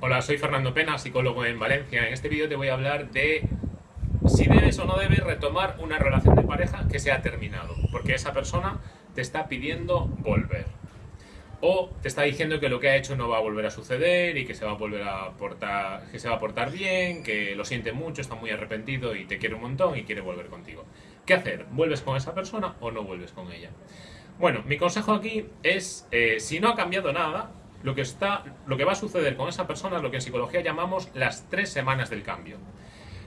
Hola, soy Fernando Pena, psicólogo en Valencia. En este vídeo te voy a hablar de si debes o no debes retomar una relación de pareja que se ha terminado, porque esa persona te está pidiendo volver. O te está diciendo que lo que ha hecho no va a volver a suceder y que se va a volver a portar, que se va a portar bien, que lo siente mucho, está muy arrepentido y te quiere un montón y quiere volver contigo. ¿Qué hacer? ¿Vuelves con esa persona o no vuelves con ella? Bueno, mi consejo aquí es, eh, si no ha cambiado nada, lo que, está, lo que va a suceder con esa persona es lo que en psicología llamamos las tres semanas del cambio.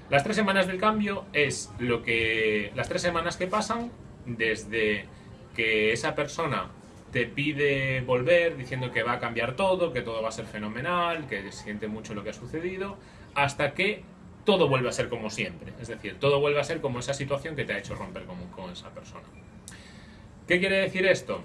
Las tres semanas del cambio es lo que las tres semanas que pasan desde que esa persona te pide volver diciendo que va a cambiar todo, que todo va a ser fenomenal, que siente mucho lo que ha sucedido, hasta que todo vuelve a ser como siempre. Es decir, todo vuelve a ser como esa situación que te ha hecho romper con, con esa persona. ¿Qué quiere decir esto?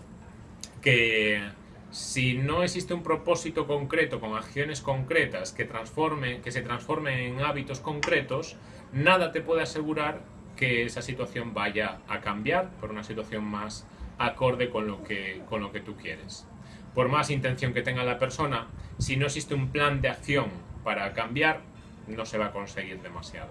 Que si no existe un propósito concreto con acciones concretas que, transforme, que se transformen en hábitos concretos, nada te puede asegurar que esa situación vaya a cambiar por una situación más acorde con lo que, con lo que tú quieres. Por más intención que tenga la persona, si no existe un plan de acción para cambiar, no se va a conseguir demasiado.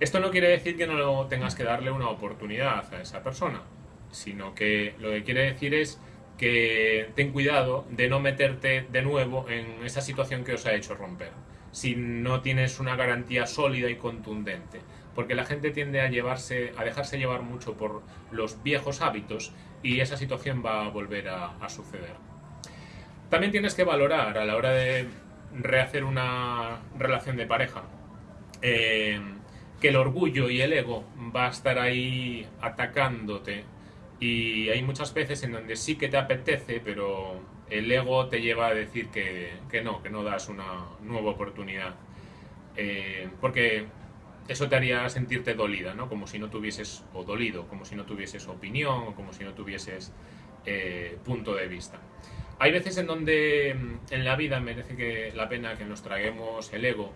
Esto no quiere decir que no tengas que darle una oportunidad a esa persona, sino que lo que quiere decir es que ten cuidado de no meterte de nuevo en esa situación que os ha hecho romper, si no tienes una garantía sólida y contundente, porque la gente tiende a llevarse, a dejarse llevar mucho por los viejos hábitos y esa situación va a volver a, suceder. También tienes que valorar a la hora de rehacer una relación de pareja eh, que el orgullo y el ego va a estar ahí atacándote y hay muchas veces en donde sí que te apetece, pero el ego te lleva a decir que, no, que no das una nueva oportunidad. Eh, porque eso te haría sentirte dolida, ¿no? Como si no tuvieses, o dolido, como si no tuvieses opinión, o como si no tuvieses eh, punto de vista. Hay veces en donde mm, en la vida merece que, la pena que nos traguemos el ego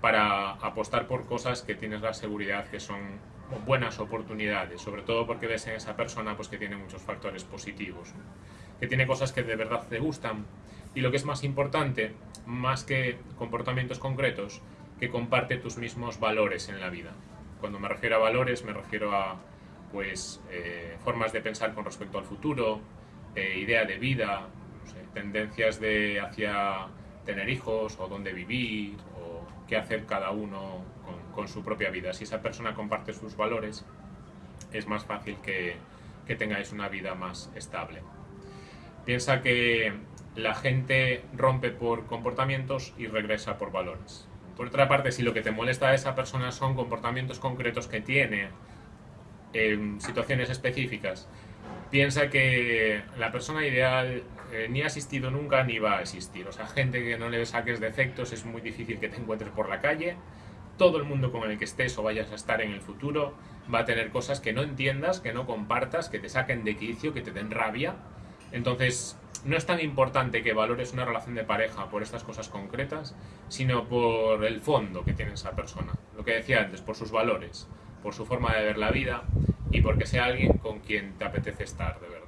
para apostar por cosas que tienes la seguridad que son buenas oportunidades, sobre todo porque ves en esa persona pues, que tiene muchos factores positivos, que tiene cosas que de verdad te gustan y lo que es más importante, más que comportamientos concretos, que comparte tus mismos valores en la vida. Cuando me refiero a valores me refiero a pues, eh, formas de pensar con respecto al futuro, eh, idea de vida, tendencias de hacia tener hijos o dónde vivir o qué hacer cada uno con, su propia vida. Si esa persona comparte sus valores, es más fácil que, tengáis una vida más estable. Piensa que la gente rompe por comportamientos y regresa por valores. Por otra parte, si lo que te molesta a esa persona son comportamientos concretos que tiene en situaciones específicas, piensa que la persona ideal eh, ni ha existido nunca ni va a existir. O sea, gente que no le saques defectos es muy difícil que te encuentres por la calle todo el mundo con el que estés o vayas a estar en el futuro va a tener cosas que no entiendas, que no compartas, que te saquen de quicio, que te den rabia. Entonces, no es tan importante que valores una relación de pareja por estas cosas concretas, sino por el fondo que tiene esa persona. Lo que decía antes, por sus valores, por su forma de ver la vida y porque sea alguien con quien te apetece estar de verdad.